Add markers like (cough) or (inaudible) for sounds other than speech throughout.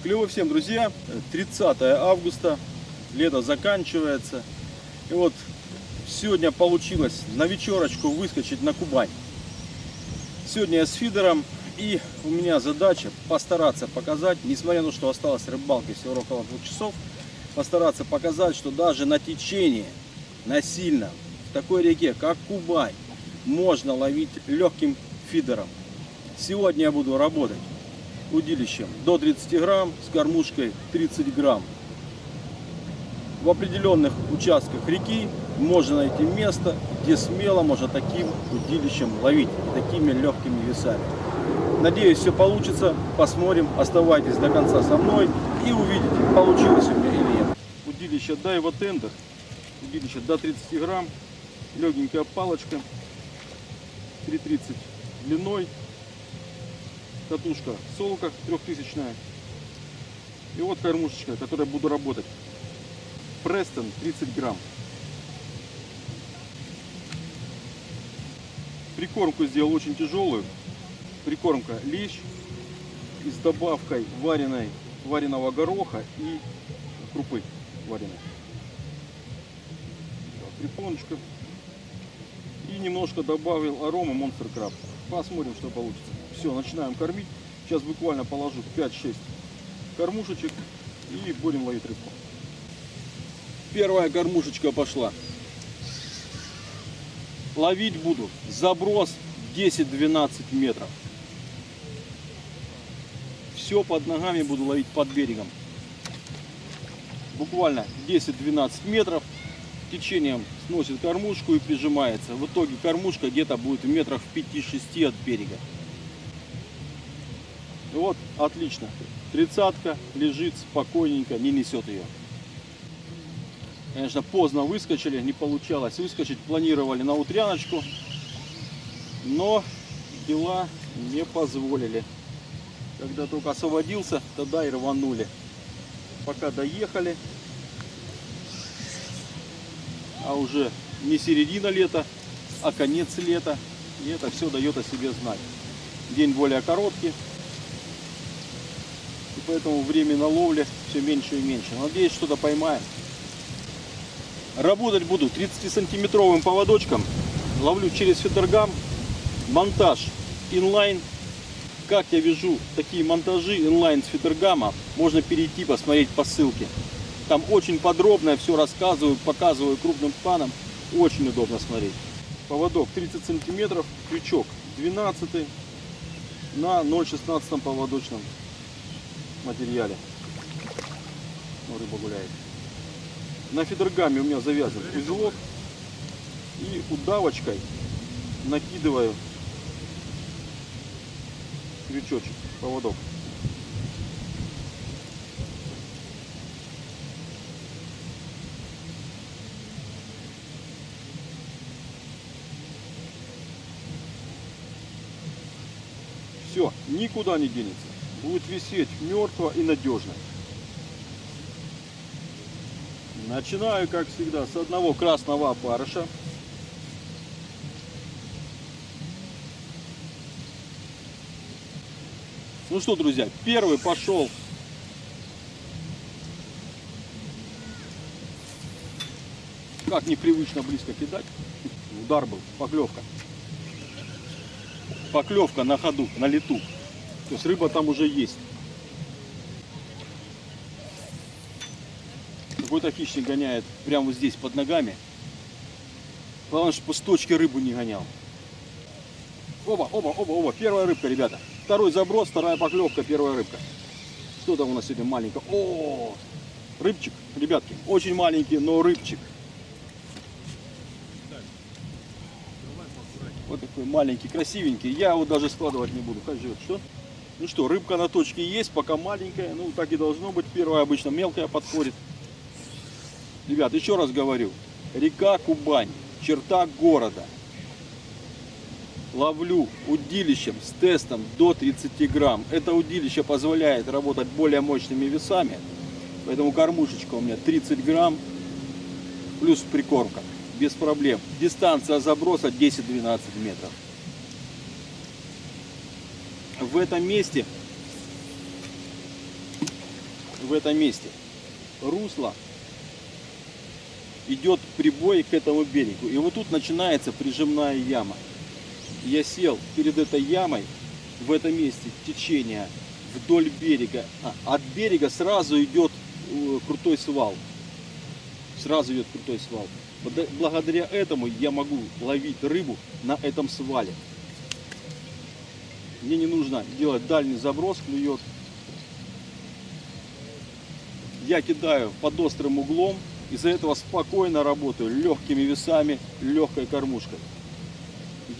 Клево всем, друзья. 30 августа, лето заканчивается. И вот сегодня получилось на вечерочку выскочить на Кубань. Сегодня я с фидером, и у меня задача постараться показать, несмотря на то, что осталось рыбалки всего около двух часов, постараться показать, что даже на течении, на сильном, в такой реке, как Кубань, можно ловить легким фидером. Сегодня я буду работать удилищем до 30 грамм, с кормушкой 30 грамм. В определенных участках реки можно найти место, где смело можно таким удилищем ловить такими легкими весами. Надеюсь, все получится. Посмотрим. Оставайтесь до конца со мной и увидите, получилось у меня или нет. Удилище Daiwa Tender. Удилище до 30 грамм. Легенькая палочка. 3,30 длиной катушка солка трехтысячная. И вот кормушечка, которой буду работать. Престон 30 грамм. Прикормку сделал очень тяжелую. Прикормка лещ с добавкой вареной, вареного гороха и крупы вареной. Припоночка. И немножко добавил арома Monster Crab. Посмотрим, что получится. Все, начинаем кормить. Сейчас буквально положу 5-6 кормушечек и будем ловить рыбку. Первая кормушечка пошла. Ловить буду заброс 10-12 метров. Все под ногами буду ловить под берегом. Буквально 10-12 метров течением сносит кормушку и прижимается. В итоге кормушка где-то будет в метрах в 5-6 от берега. Вот, отлично. Тридцатка лежит спокойненько, не несет ее. Конечно, поздно выскочили, не получалось выскочить. Планировали на утряночку, но дела не позволили. Когда только освободился, тогда и рванули. Пока доехали, а уже не середина лета, а конец лета. И это все дает о себе знать. День более короткий, и поэтому время на ловле все меньше и меньше. Надеюсь, что-то поймаем. Работать буду 30-сантиметровым поводочком. Ловлю через фидергам. Монтаж инлайн. Как я вяжу такие монтажи инлайн с фидергама, можно перейти посмотреть по ссылке. Там очень подробно все рассказываю, показываю крупным планом. Очень удобно смотреть. Поводок 30 сантиметров, крючок 12 на 0,16 поводочном материале. Ну, рыба гуляет. На фидергаме у меня завязан узелок. И удавочкой накидываю крючочек, поводок. Все, никуда не денется будет висеть мертво и надежно. Начинаю, как всегда, с одного красного опарыша. Ну что, друзья, первый пошел. Как непривычно близко кидать. Удар был, поклевка. Поклевка на ходу, на лету. То есть рыба там уже есть. Какой-то хищник гоняет прямо вот здесь под ногами. Главное, чтобы с точки рыбу не гонял. Оба, оба, оба, оба. Первая рыбка, ребята. Второй заброс, вторая поклевка, первая рыбка. Что там у нас сегодня маленькая? О, рыбчик, ребятки. Очень маленький, но рыбчик. Вот такой маленький, красивенький. Я его даже складывать не буду. Как живет? Что? Ну что, рыбка на точке есть, пока маленькая. Ну, так и должно быть. Первая обычно мелкая подходит. Ребят, еще раз говорю. Река Кубань, черта города. Ловлю удилищем с тестом до 30 грамм. Это удилище позволяет работать более мощными весами. Поэтому кормушечка у меня 30 грамм плюс прикормка. Без проблем. Дистанция заброса 10-12 метров в этом месте в этом месте. Русло идет прибой к этому берегу. И вот тут начинается прижимная яма. Я сел перед этой ямой в этом месте течение вдоль берега. А, от берега сразу идет э, крутой свал. Сразу идет крутой свал. Бл- Благодаря этому я могу ловить рыбу на этом свале. Мне не нужно делать дальний заброс, клюет. Я кидаю под острым углом, из-за этого спокойно работаю легкими весами, легкой кормушкой.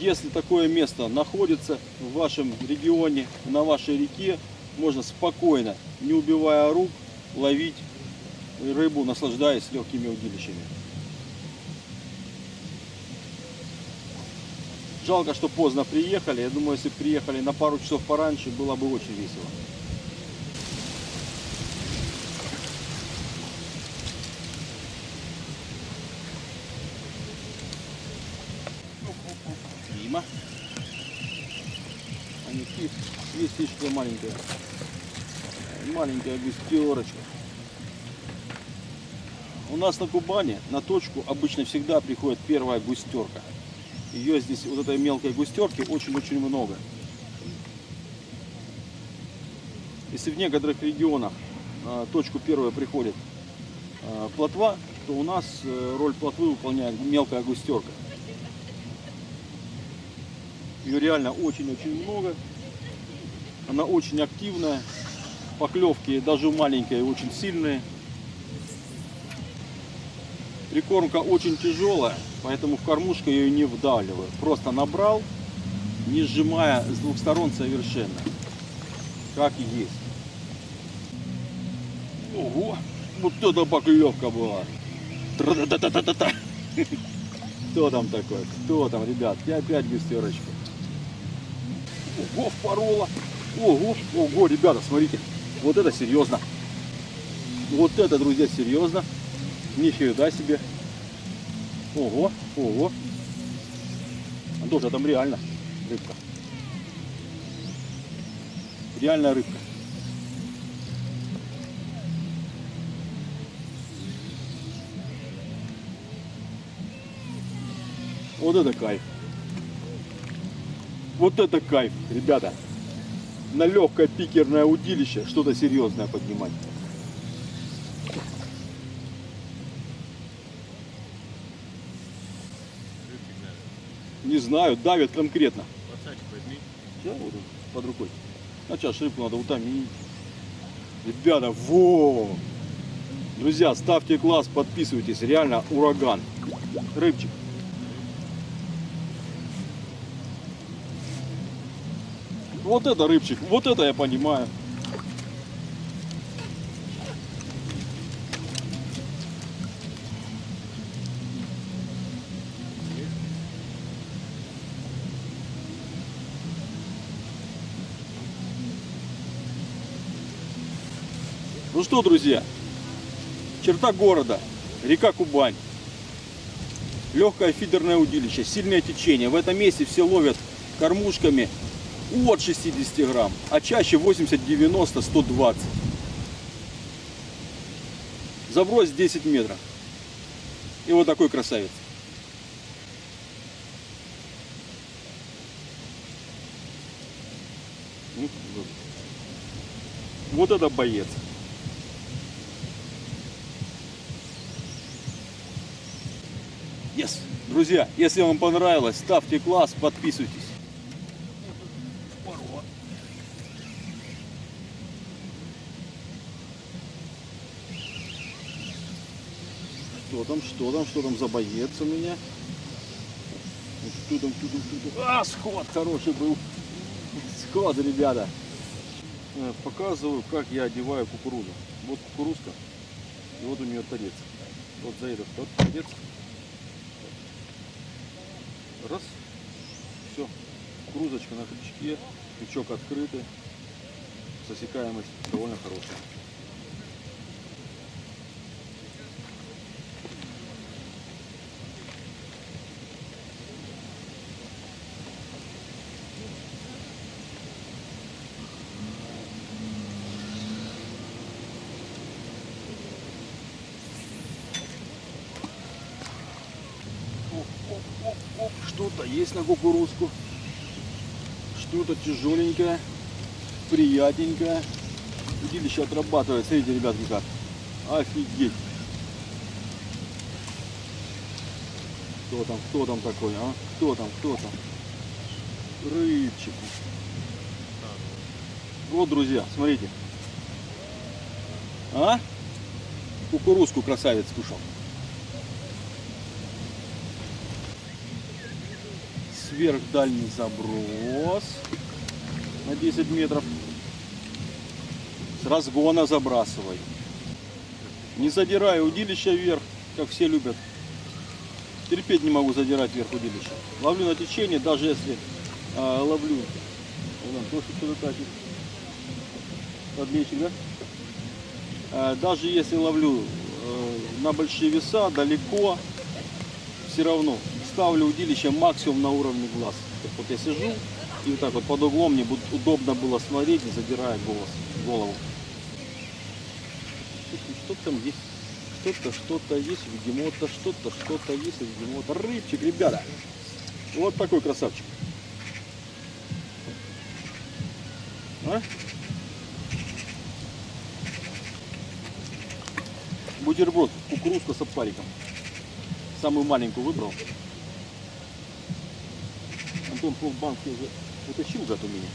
Если такое место находится в вашем регионе, на вашей реке, можно спокойно, не убивая рук, ловить рыбу, наслаждаясь легкими удилищами. Жалко, что поздно приехали. Я думаю, если приехали на пару часов пораньше, было бы очень весело. Мимо. Они есть слишком маленькая. Маленькая густерочка. У нас на Кубани на точку обычно всегда приходит первая густерка. Ее здесь, вот этой мелкой густерки, очень-очень много. Если в некоторых регионах точку первую приходит а, плотва, то у нас э, роль плотвы выполняет мелкая густерка. Ее реально очень-очень много. Она очень активная. Поклевки даже маленькие, очень сильные. Прикормка очень тяжелая, поэтому в кормушку я ее не вдавливаю. Просто набрал, не сжимая с двух сторон совершенно. Как есть. Ого, вот это поклевка была. Тра-та-та-та-та-та. Кто там такой? Кто там, ребят? И опять густерочка. Ого, впорола. Ого, ого, ребята, смотрите. Вот это серьезно. Вот это, друзья, серьезно. Нифига себе. Ого, ого. Тоже там реально рыбка. Реальная рыбка. Вот это кайф. Вот это кайф, ребята. На легкое пикерное удилище что-то серьезное поднимать. Не знаю, давят конкретно. Сейчас вот он под рукой. А сейчас рыбку надо утомить. Ребята, во! Друзья, ставьте класс, подписывайтесь. Реально ураган. Рыбчик. Вот это рыбчик, вот это я понимаю. Ну что, друзья, черта города, река Кубань. Легкое фидерное удилище, сильное течение. В этом месте все ловят кормушками от 60 грамм, а чаще 80, 90, 120. Заброс 10 метров. И вот такой красавец. Ну, вот. Вот это боец. Yes. Друзья, если вам понравилось, ставьте класс, подписывайтесь. Что там, что там, что там за боец у меня? Что там, что? А, сход хороший был. Сход, ребята. Э, Показываю, как я одеваю кукурузу. Вот кукурузка. И вот у нее торец. Вот за этот тот. Раз. Все. Кукурузочка на крючке. Крючок открытый. Засекаемость довольно хорошая. Есть на кукурузку. Что-то тяжеленькое, приятненькое. Удилище отрабатывает. Смотрите, ребятки, как. Офигеть. Кто там, кто там такой, а? Кто там, кто там? Рыбчик. Вот, друзья, смотрите. А? Кукурузку красавец кушал. Сверхдальний заброс на 10 метров. С разгона забрасывай. Не задирай удилище вверх, как все любят. Терпеть не могу задирать вверх удилища. Ловлю на течение, даже если а, ловлю. Вон, тоже что-то тащит. Подменщик, да? А, даже если ловлю э, на большие веса, далеко, все равно ставлю удилище максимум на уровне глаз. Вот я сижу и вот так вот под углом мне будет удобно было смотреть, не задирая голос, голову. Что там есть? Что-то, что-то есть, видимо-то, что-то, что-то есть, видимо-то. Рыбчик, ребята. Вот такой красавчик. А? Бутерброд, кукурузка с опариком. Самую маленькую выбрал. Антон полбанки уже утащил у меня.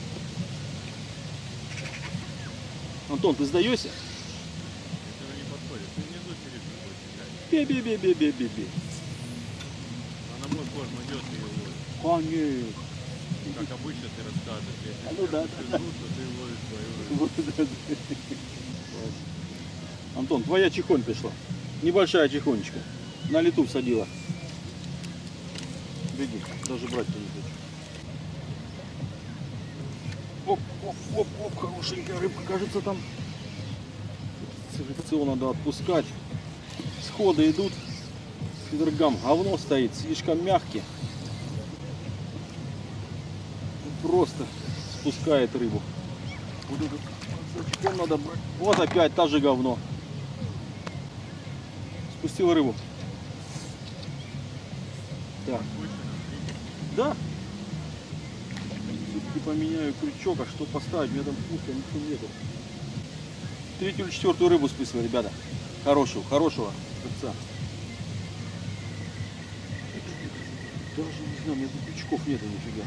Антон, ты сдаешься? Это не подходит. Ты внизу не Бе-бе-бе-бе-бе-бе-бе. А на мой корм идет и ловит. Конечно. Как обычно ты расскажешь. Если А ну да. ты ловишь свою рыбу. Вот это да. Антон, твоя чехонь пришла. Небольшая чехонечка. На лету всадила. Беги, даже брать не хочу. Оп, оп, оп, хорошенькая рыбка, кажется, там. Селекцию надо отпускать. Сходы идут. Фидергам говно стоит, слишком мягкий. Просто спускает рыбу. Вот этот зачем надо брать. Вот опять та же говно. Спустил рыбу. Так. Да. Поменяю крючок, а что поставить? У меня там пуска, ничего нету. Третью или четвертую рыбу списываю, ребята. Хорошего, хорошего рыбца. Даже не знаю, у меня тут крючков нету нифига.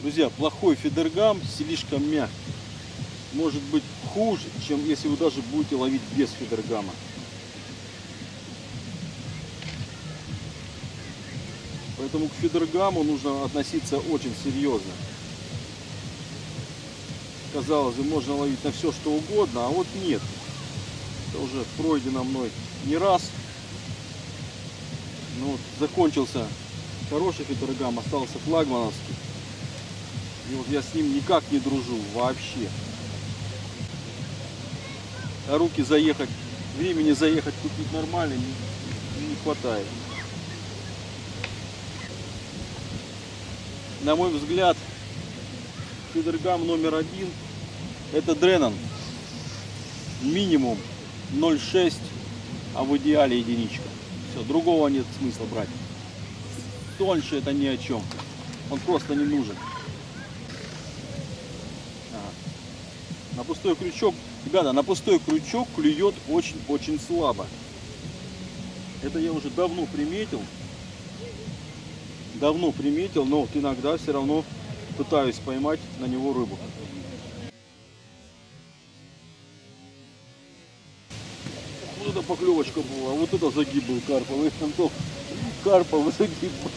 Друзья, плохой фидергам слишком мягкий. Может быть хуже, чем если вы даже будете ловить без фидергама. Поэтому к фидергаму нужно относиться очень серьезно. Казалось бы, можно ловить на все что угодно, а вот нет. Это уже пройдено мной не раз. Ну вот, закончился хороший фидергам, остался флагмановский. И вот я с ним никак не дружу вообще. А руки заехать, времени заехать купить нормально не, не хватает. На мой взгляд, фидергам номер один это Дренон. Минимум 0,6, а в идеале единичка. Все, другого нет смысла брать. Тоньше это ни о чем. Он просто не нужен. На пустой крючок, ребята, на пустой крючок клюет очень-очень слабо. Это я уже давно приметил. Давно приметил, но вот иногда все равно пытаюсь поймать на него рыбу. Вот это поклевочка была, вот это загиб был карповый. (laughs) Антон, Карповый загиб был.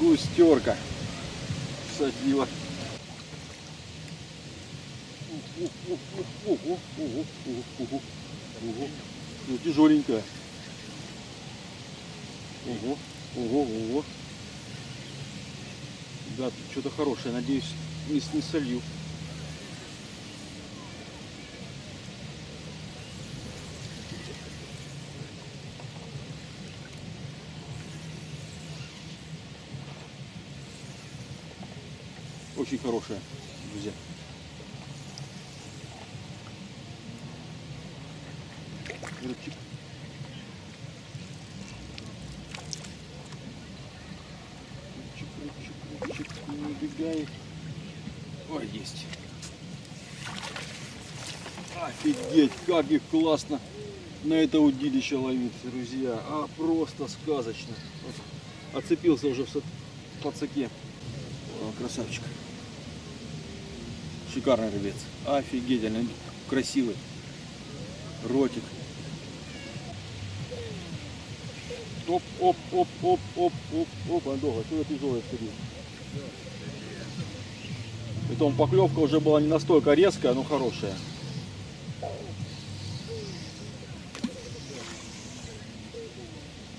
Густерка садила. Ну, тяжеленькая. Ого, ого, ого. Да, что-то хорошее. Надеюсь, не, не солью. Очень хорошая, друзья. Рыбчик, рыбчик, рыбчик, не убегай. Ой, есть. Офигеть, как их классно на это удилище ловить, друзья. А просто сказочно. Оцепился уже в. О, красавчик. Шикарный рыбец. Офигительный, красивый. Ротик. Оп, оп, оп, оп, оп, оп, оп, Андога, что тяжелое впереди. Притом поклевка уже была не настолько резкая, но хорошая.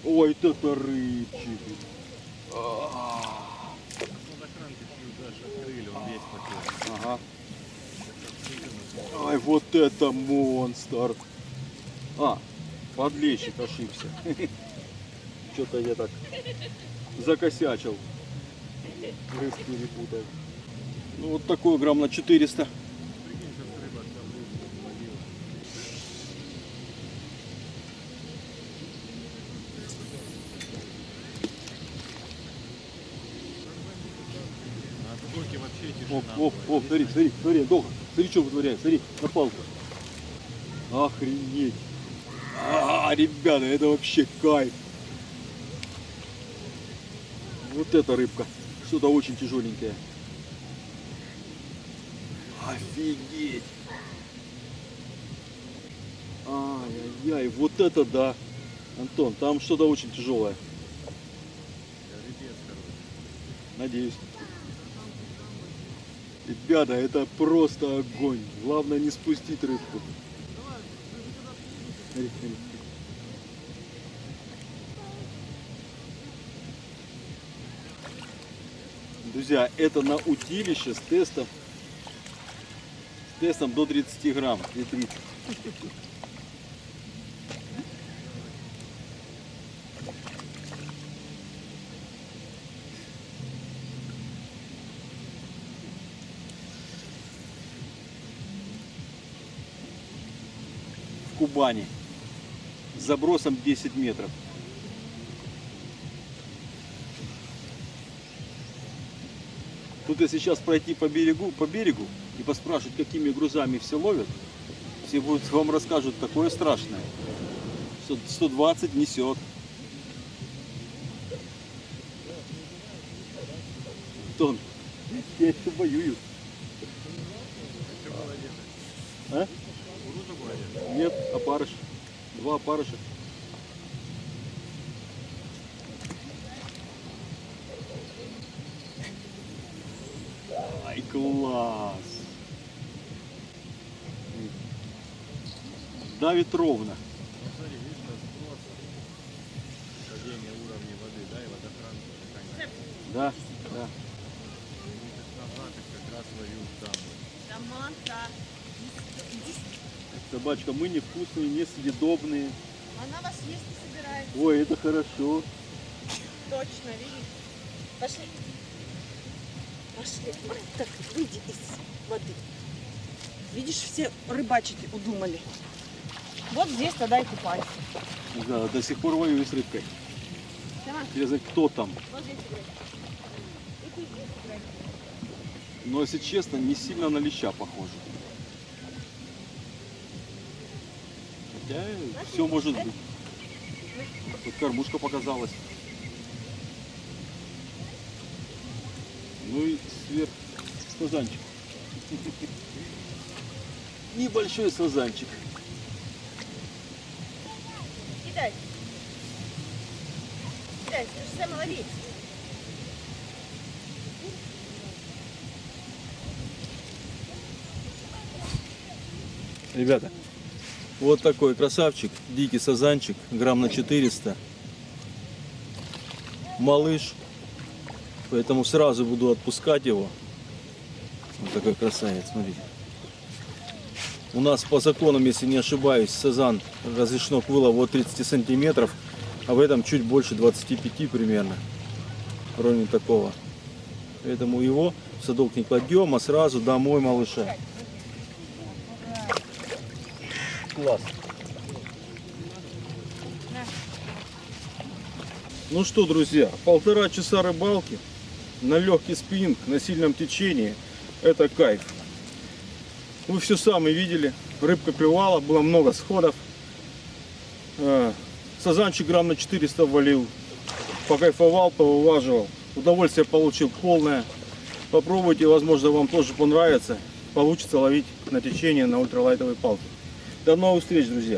Ой, это рыбчик. Ага. Ай, вот это монстр. А, подлещик ошибся. (laughs) Что-то я так закосячил. Рыб перепутал. Ну вот такой грамм на 400. Прикинь, сейчас рыба там рыбу ловила. На отскоке вообще тишина. Оп, оп, смотри, смотри, смотри, Доха, смотри, что вытворяет, смотри, на палку. Охренеть. А, ребята, это вообще кайф. Вот эта рыбка, что-то очень тяжеленькое. Офигеть. Ай-яй-яй, вот это да. Антон, там что-то очень тяжелое. Надеюсь. Ребята, это просто огонь. Главное не спустить рыбку. Друзья, это на утилище с тестом с тестом до 30 грамм. 2,30. Кубани с забросом 10 метров. Тут если сейчас пройти по берегу, по берегу и поспрашивать, какими грузами все ловят, все будут вам расскажут такое страшное. что 120 несет. Тон, (laughs) я еще воюю. Два опарыша. Ай, класс. Давит ровно. Собачка, мы невкусные, несъедобные. она вас есть не собирается. Ой, это хорошо. Точно, видишь? Пошли. Пошли. Ой, Так, выйди из воды. Видишь, все рыбачить удумали. Вот здесь тогда и купайся. Да, до сих пор воюю с рыбкой. Интересно, кто там? вот здесь играй. И ты здесь играй. Но, если честно, не сильно на леща похоже. Хотя все может быть. Тут кормушка показалась. Ну и сверх сазанчик. (laughs) Небольшой сазанчик. Кидай. Кидай, ты же Сэма лови. Ребята, вот такой красавчик, дикий сазанчик, грамм на 400. Малыш, поэтому сразу буду отпускать его. Вот такой красавец, смотрите. У нас по законам, если не ошибаюсь, сазан разрешено к вылову от 30 сантиметров, а в этом чуть больше 25 примерно. Районе такого. Поэтому его в садок не кладем, а сразу домой малыша класс. Ну что, друзья, полтора часа рыбалки на легкий спиннинг, на сильном течении. Это кайф. Вы все сами видели. Рыбка клевала, было много сходов. А, сазанчик грамм на 400 валил. Покайфовал, повылаживал. Удовольствие получил полное. Попробуйте, возможно, вам тоже понравится. Получится ловить на течение на ультралайтовой палке. До новых встреч, друзья!